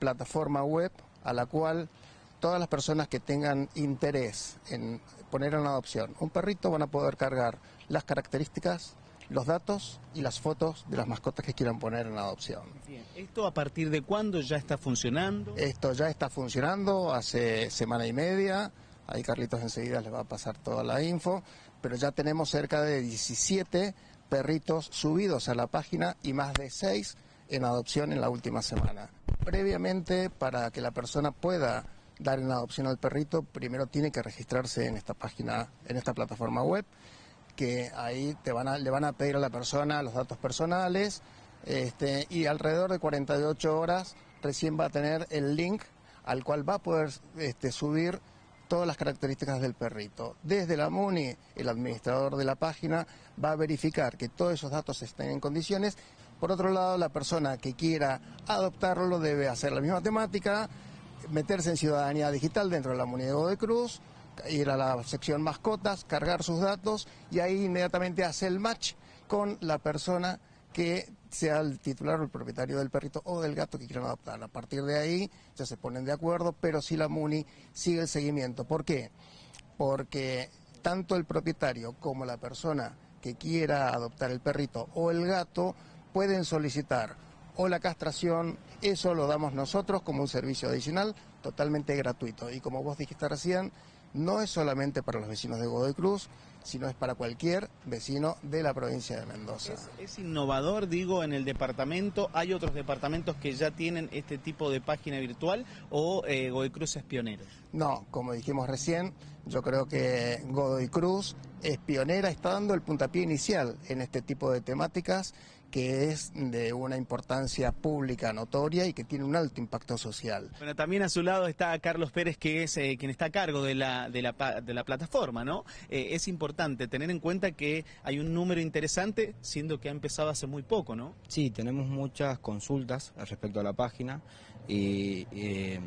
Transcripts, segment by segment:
plataforma web a la cual todas las personas que tengan interés en poner en adopción un perrito van a poder cargar las características, los datos y las fotos de las mascotas que quieran poner en adopción. Bien. ¿Esto a partir de cuándo ya está funcionando? Esto ya está funcionando hace semana y media. Ahí Carlitos enseguida les va a pasar toda la info, pero ya tenemos cerca de 17 perritos subidos a la página y más de 6 en adopción en la última semana. Previamente, para que la persona pueda dar en adopción al perrito, primero tiene que registrarse en esta página, en esta plataforma web, que ahí te van le van a pedir a la persona los datos personales, este, y alrededor de 48 horas recién va a tener el link al cual va a poder este, subir todas las características del perrito. Desde la MUNI, el administrador de la página va a verificar que todos esos datos estén en condiciones. Por otro lado, la persona que quiera adoptarlo debe hacer la misma temática, meterse en ciudadanía digital dentro de la MUNI de Cruz, ir a la sección mascotas, cargar sus datos y ahí inmediatamente hace el match con la persona que sea el titular o el propietario del perrito o del gato que quieran adoptar. A partir de ahí ya se ponen de acuerdo, pero si la MUNI sigue el seguimiento. ¿Por qué? Porque tanto el propietario como la persona que quiera adoptar el perrito o el gato pueden solicitar o la castración, eso lo damos nosotros como un servicio adicional totalmente gratuito. Y como vos dijiste recién, no es solamente para los vecinos de Godoy Cruz, sino es para cualquier vecino de la provincia de Mendoza. Es, innovador, digo, en el departamento. ¿Hay otros departamentos que ya tienen este tipo de página virtual o eh, Godoy Cruz es pionero? No, como dijimos recién, yo creo que Godoy Cruz es pionera, está dando el puntapié inicial en este tipo de temáticas que es de una importancia pública notoria y que tiene un alto impacto social. Bueno, también a su lado está Carlos Pérez, que es eh, quien está a cargo de la, de la, de la plataforma, ¿no? Eh, es importante tener en cuenta que hay un número interesante, siendo que ha empezado hace muy poco, ¿no? Sí, tenemos muchas consultas respecto a la página y eh,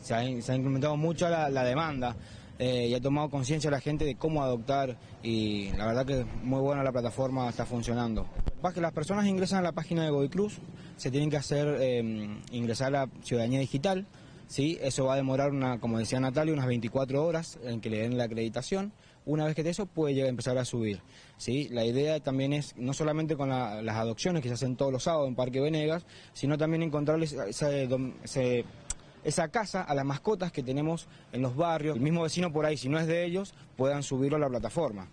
se, ha, incrementado mucho la, demanda. Y ha tomado conciencia la gente de cómo adoptar y la verdad que muy buena la plataforma, está funcionando. que las personas ingresan a la página de Godoy Cruz, se tienen que hacer ingresar a la ciudadanía digital, ¿sí? eso va a demorar, una, como decía Natalia, unas 24 horas en que le den la acreditación. Una vez que de eso puede llegar empezar a subir. ¿sí? La idea también es, no solamente con las adopciones que se hacen todos los sábados en Parque Venegas, sino también encontrarles ese, ese esa casa a las mascotas que tenemos en los barrios. El mismo vecino por ahí, si no es de ellos, puedan subirlo a la plataforma.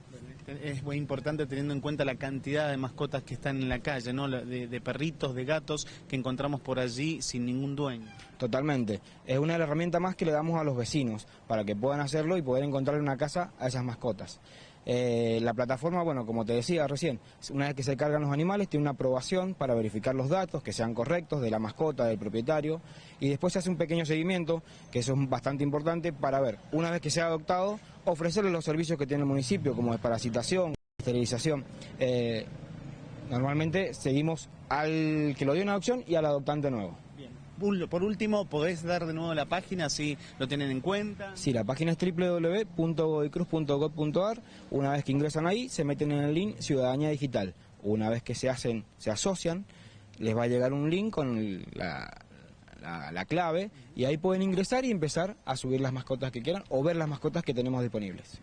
Es muy importante teniendo en cuenta la cantidad de mascotas que están en la calle, ¿no? De, de, perritos, de gatos que encontramos por allí sin ningún dueño. Totalmente. Es una herramienta más que le damos a los vecinos para que puedan hacerlo y poder encontrar una casa a esas mascotas. Eh, la plataforma, bueno, como te decía recién, una vez que se cargan los animales, tiene una aprobación para verificar los datos, que sean correctos, de la mascota, del propietario, y después se hace un pequeño seguimiento, que eso es bastante importante, para ver, una vez que se ha adoptado, ofrecerle los servicios que tiene el municipio, como desparasitación, esterilización. Eh, normalmente seguimos al que lo dio en adopción y al adoptante nuevo por último, ¿podés dar de nuevo la página si lo tienen en cuenta? Sí, la página es www.goicruz.gov.ar. Una vez que ingresan ahí, se meten en el link Ciudadanía Digital. Una vez que se hacen, se asocian, les va a llegar un link con la, clave y ahí pueden ingresar y empezar a subir las mascotas que quieran o ver las mascotas que tenemos disponibles.